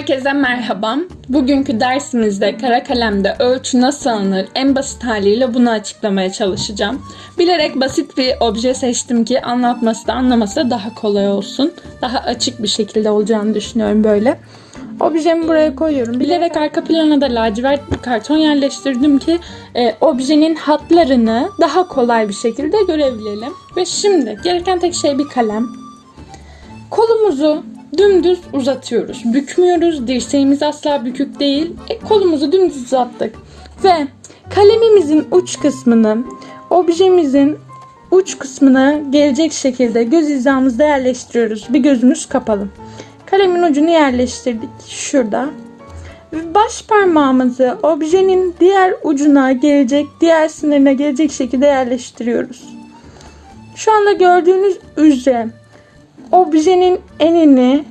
Herkese merhaba. Bugünkü dersimizde kara kalemde ölçü nasıl alınır en basit haliyle bunu açıklamaya çalışacağım. Bilerek basit bir obje seçtim ki anlatması da anlaması da daha kolay olsun. Daha açık bir şekilde olacağını düşünüyorum böyle. Objemi buraya koyuyorum. Bilerek arka plana da lacivert bir karton yerleştirdim ki e, objenin hatlarını daha kolay bir şekilde görebilelim. Ve şimdi gereken tek şey bir kalem. Kolumuzu dümdüz uzatıyoruz. Bükmüyoruz. Dirseğimiz asla bükük değil. E, kolumuzu dümdüz uzattık. Ve kalemimizin uç kısmını objemizin uç kısmına gelecek şekilde göz hizamızda yerleştiriyoruz. Bir gözümüz kapalı. Kalemin ucunu yerleştirdik şurada. Baş parmağımızı objenin diğer ucuna gelecek, diğer sınırına gelecek şekilde yerleştiriyoruz. Şu anda gördüğünüz üzere objenin enini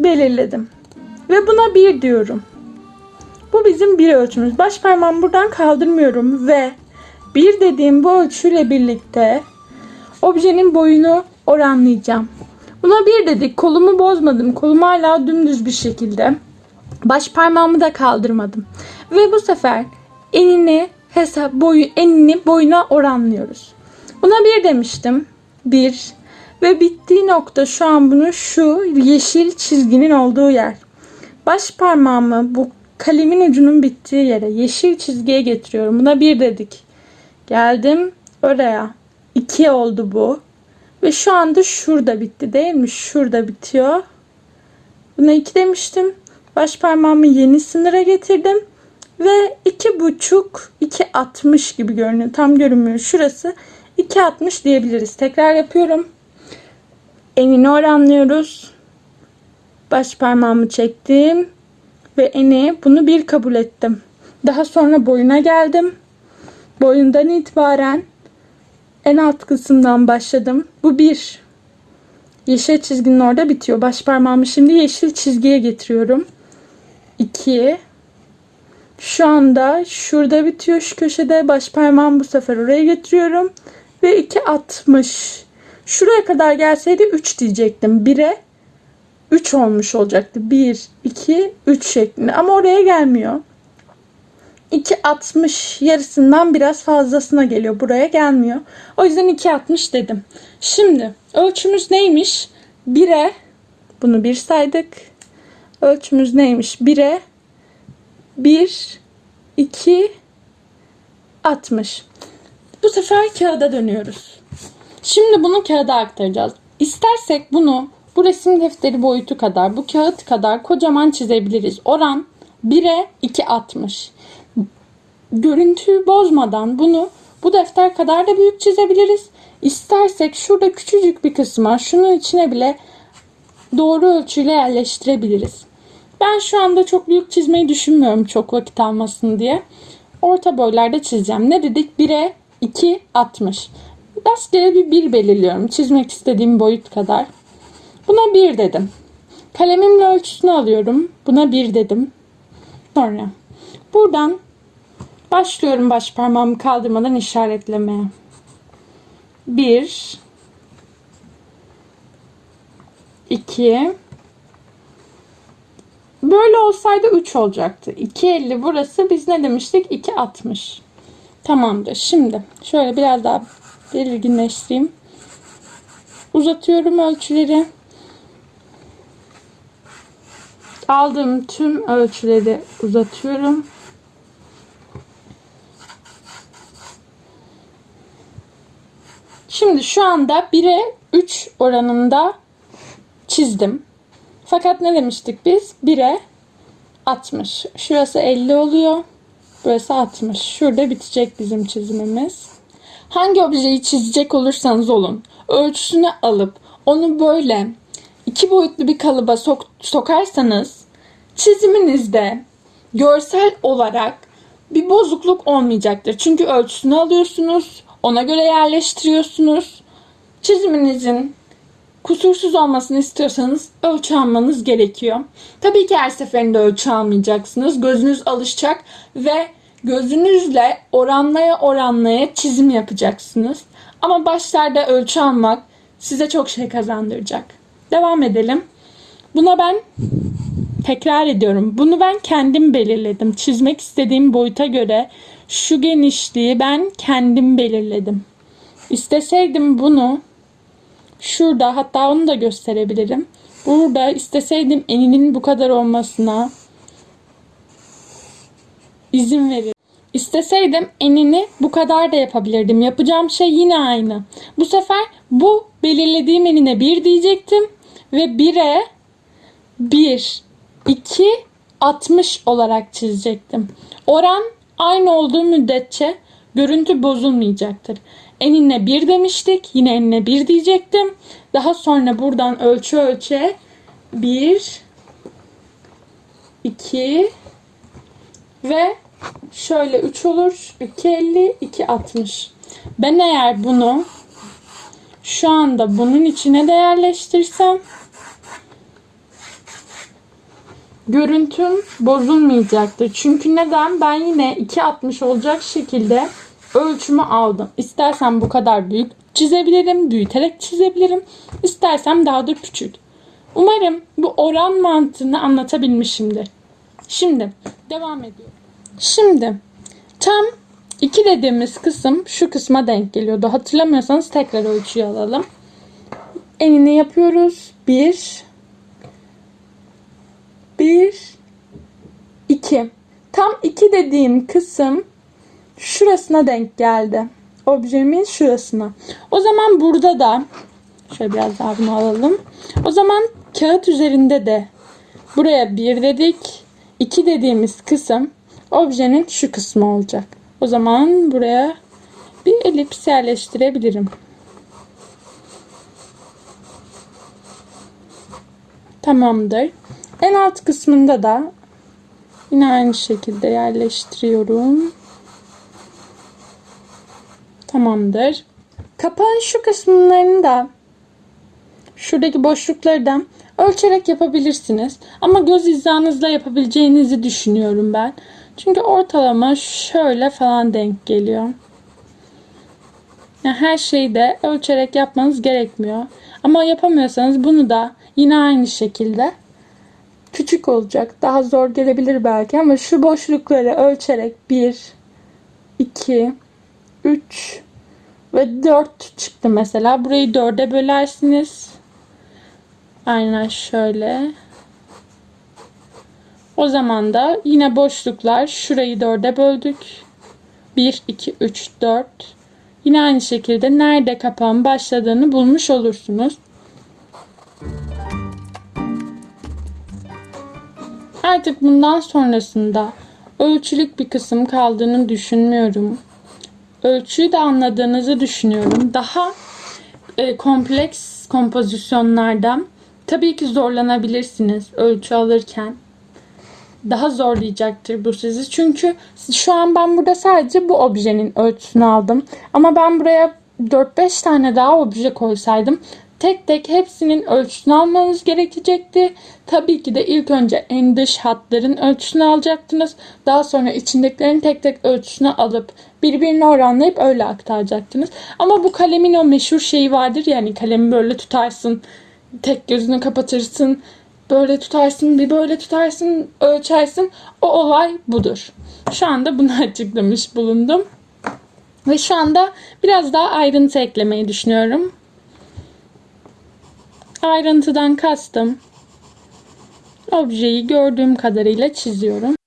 belirledim. Ve buna bir diyorum. Bu bizim bir ölçümüz. Baş parmağımı buradan kaldırmıyorum ve bir dediğim bu ölçüyle birlikte objenin boyunu oranlayacağım. Buna bir dedik. Kolumu bozmadım. Kolum hala dümdüz bir şekilde. Baş parmağımı da kaldırmadım. Ve bu sefer enini hesap boyu enini boyuna oranlıyoruz. Buna bir demiştim. Bir, ve bittiği nokta şu an bunu şu yeşil çizginin olduğu yer. Baş parmağımı bu kalemin ucunun bittiği yere yeşil çizgiye getiriyorum. Buna bir dedik. Geldim oraya. İki oldu bu. Ve şu anda şurada bitti değil mi? Şurada bitiyor. Buna iki demiştim. Baş parmağımı yeni sınıra getirdim. Ve iki buçuk, iki altmış gibi görünüyor. Tam görünmüyor. Şurası iki altmış diyebiliriz. Tekrar yapıyorum. Enini oranlıyoruz. Baş parmağımı çektim. Ve eni bunu bir kabul ettim. Daha sonra boyuna geldim. Boyundan itibaren en alt kısımdan başladım. Bu bir. Yeşil çizginin orada bitiyor. Baş parmağımı şimdi yeşil çizgiye getiriyorum. 2 Şu anda şurada bitiyor şu köşede. Baş parmağımı bu sefer oraya getiriyorum. Ve 2.60 Şuraya kadar gelseydi 3 diyecektim. 1'e 3 olmuş olacaktı. 1, 2, 3 şeklinde. Ama oraya gelmiyor. 2.60 yarısından biraz fazlasına geliyor. Buraya gelmiyor. O yüzden 2.60 dedim. Şimdi ölçümüz neymiş? 1'e bunu 1 saydık. Ölçümüz neymiş? 1'e 1, 2, 60. Bu sefer kağıda dönüyoruz. Şimdi bunu kağıda aktaracağız. İstersek bunu bu resim defteri boyutu kadar, bu kağıt kadar kocaman çizebiliriz. Oran 1'e 2.60. Görüntüyü bozmadan bunu bu defter kadar da büyük çizebiliriz. İstersek şurada küçücük bir kısma şunun içine bile doğru ölçüyle yerleştirebiliriz. Ben şu anda çok büyük çizmeyi düşünmüyorum çok vakit almasın diye. Orta boylarda çizeceğim. Ne dedik? 1'e 2.60. Rastgele bir bir belirliyorum. Çizmek istediğim boyut kadar. Buna bir dedim. Kalemimle ölçüsünü alıyorum. Buna bir dedim. Sonra buradan başlıyorum baş parmağımı kaldırmadan işaretlemeye. Bir, iki, böyle olsaydı 3 olacaktı. 2.50 burası biz ne demiştik? 2.60. Tamamdır. Şimdi şöyle biraz daha belirginleştireyim. Uzatıyorum ölçüleri. Aldığım tüm ölçüleri uzatıyorum. Şimdi şu anda 1'e 3 oranında çizdim. Fakat ne demiştik biz? 1'e 60. Şurası 50 oluyor. Burası 60. Şurada bitecek bizim çizimimiz. Hangi objeyi çizecek olursanız olun, ölçüsünü alıp onu böyle iki boyutlu bir kalıba sok sokarsanız çiziminizde görsel olarak bir bozukluk olmayacaktır. Çünkü ölçüsünü alıyorsunuz, ona göre yerleştiriyorsunuz. Çiziminizin kusursuz olmasını istiyorsanız ölçü almanız gerekiyor. Tabii ki her seferinde ölçü almayacaksınız. Gözünüz alışacak ve Gözünüzle oranlaya oranlaya çizim yapacaksınız. Ama başlarda ölçü almak size çok şey kazandıracak. Devam edelim. Buna ben Tekrar ediyorum. Bunu ben kendim belirledim. Çizmek istediğim boyuta göre şu genişliği ben kendim belirledim. İsteseydim bunu şurada hatta onu da gösterebilirim. Burada isteseydim eninin bu kadar olmasına izin verir. İsteseydim enini bu kadar da yapabilirdim. Yapacağım şey yine aynı. Bu sefer bu belirlediğim enine 1 diyecektim ve 1'e 1, 2, 60 olarak çizecektim. Oran aynı olduğu müddetçe görüntü bozulmayacaktır. Enine 1 demiştik. Yine enine 1 diyecektim. Daha sonra buradan ölçü ölçe 1, 2 ve şöyle 3 olur. 2.50, 2.60. Ben eğer bunu şu anda bunun içine de yerleştirsem görüntüm bozulmayacaktır. Çünkü neden? Ben yine 2.60 olacak şekilde ölçümü aldım. İstersem bu kadar büyük çizebilirim, büyüterek çizebilirim. İstersem daha da küçük. Umarım bu oran mantığını anlatabilmişimdir. Şimdi devam ediyorum. Şimdi tam 2 dediğimiz kısım şu kısma denk geliyordu. Hatırlamıyorsanız tekrar ölçüyü alalım. Enini yapıyoruz. 1 1 2 Tam 2 dediğim kısım şurasına denk geldi. Objemin şurasına. O zaman burada da şöyle biraz daha bunu alalım. O zaman kağıt üzerinde de buraya 1 dedik. 2 dediğimiz kısım objenin şu kısmı olacak. O zaman buraya bir elips yerleştirebilirim. Tamamdır. En alt kısmında da yine aynı şekilde yerleştiriyorum. Tamamdır. Kapağın şu kısımlarını da şuradaki boşlukları da ölçerek yapabilirsiniz. Ama göz hizanızla yapabileceğinizi düşünüyorum ben. Çünkü ortalama şöyle falan denk geliyor. Yani her şeyi de ölçerek yapmanız gerekmiyor. Ama yapamıyorsanız bunu da yine aynı şekilde küçük olacak. Daha zor gelebilir belki ama şu boşlukları ölçerek 1, 2, 3 ve 4 çıktı mesela. Burayı 4'e bölersiniz. Aynen şöyle. O zaman da yine boşluklar şurayı 4'e böldük. 1, 2, 3, 4. Yine aynı şekilde nerede kapağın başladığını bulmuş olursunuz. Artık bundan sonrasında ölçülük bir kısım kaldığını düşünmüyorum. Ölçüyü de anladığınızı düşünüyorum. Daha e, kompleks kompozisyonlardan tabii ki zorlanabilirsiniz ölçü alırken. Daha zorlayacaktır bu sizi. Çünkü şu an ben burada sadece bu objenin ölçüsünü aldım. Ama ben buraya 4-5 tane daha obje koysaydım tek tek hepsinin ölçüsünü almanız gerekecekti. Tabii ki de ilk önce en dış hatların ölçüsünü alacaktınız. Daha sonra içindekilerin tek tek ölçüsünü alıp birbirine oranlayıp öyle aktaracaktınız. Ama bu kalemin o meşhur şeyi vardır yani kalemi böyle tutarsın, tek gözünü kapatırsın, böyle tutarsın, bir böyle tutarsın, ölçersin. O olay budur. Şu anda bunu açıklamış bulundum. Ve şu anda biraz daha ayrıntı eklemeyi düşünüyorum. Ayrıntıdan kastım objeyi gördüğüm kadarıyla çiziyorum.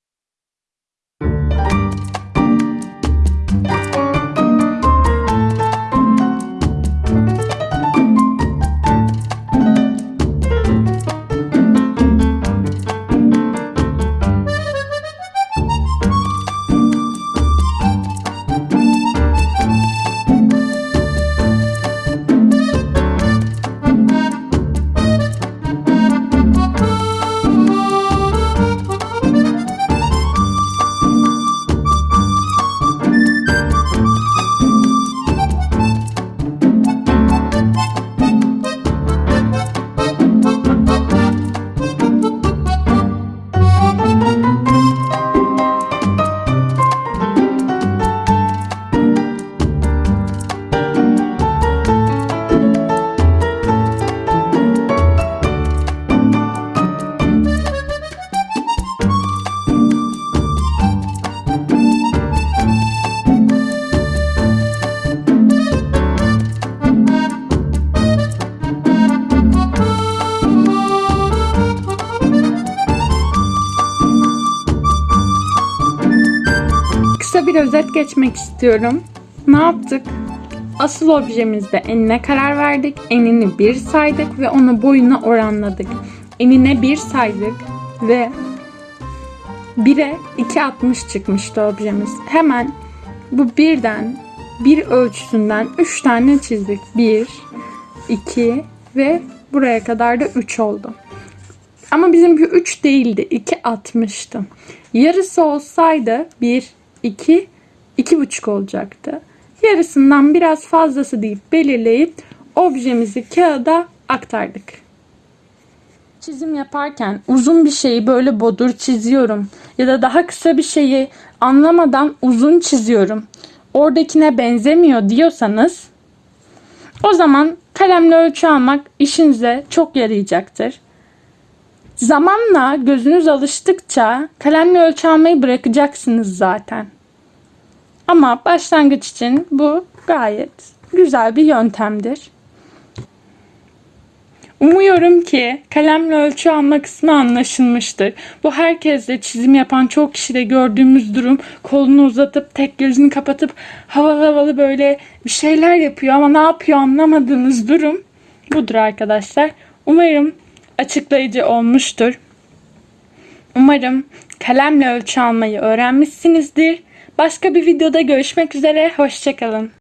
Bir özet geçmek istiyorum. Ne yaptık? Asıl objemizde enine karar verdik. Enini 1 saydık ve onu boyuna oranladık. Enine 1 saydık ve 1'e 2.60 çıkmıştı objemiz. Hemen bu birden bir ölçüsünden 3 tane çizdik. 1, 2 ve buraya kadar da 3 oldu. Ama bizimki 3 değildi. 2.60'tı. Yarısı olsaydı 1, 2, 2.5 olacaktı. Yarısından biraz fazlası deyip belirleyip objemizi kağıda aktardık. Çizim yaparken uzun bir şeyi böyle bodur çiziyorum ya da daha kısa bir şeyi anlamadan uzun çiziyorum. Oradakine benzemiyor diyorsanız o zaman kalemle ölçü almak işinize çok yarayacaktır. Zamanla gözünüz alıştıkça kalemle ölçü almayı bırakacaksınız zaten. Ama başlangıç için bu gayet güzel bir yöntemdir. Umuyorum ki kalemle ölçü alma kısmı anlaşılmıştır. Bu herkeste çizim yapan çok kişide gördüğümüz durum kolunu uzatıp tek gözünü kapatıp havalı havalı böyle bir şeyler yapıyor ama ne yapıyor anlamadığınız durum budur arkadaşlar. Umarım açıklayıcı olmuştur. Umarım kalemle ölçü almayı öğrenmişsinizdir. Başka bir videoda görüşmek üzere. Hoşçakalın.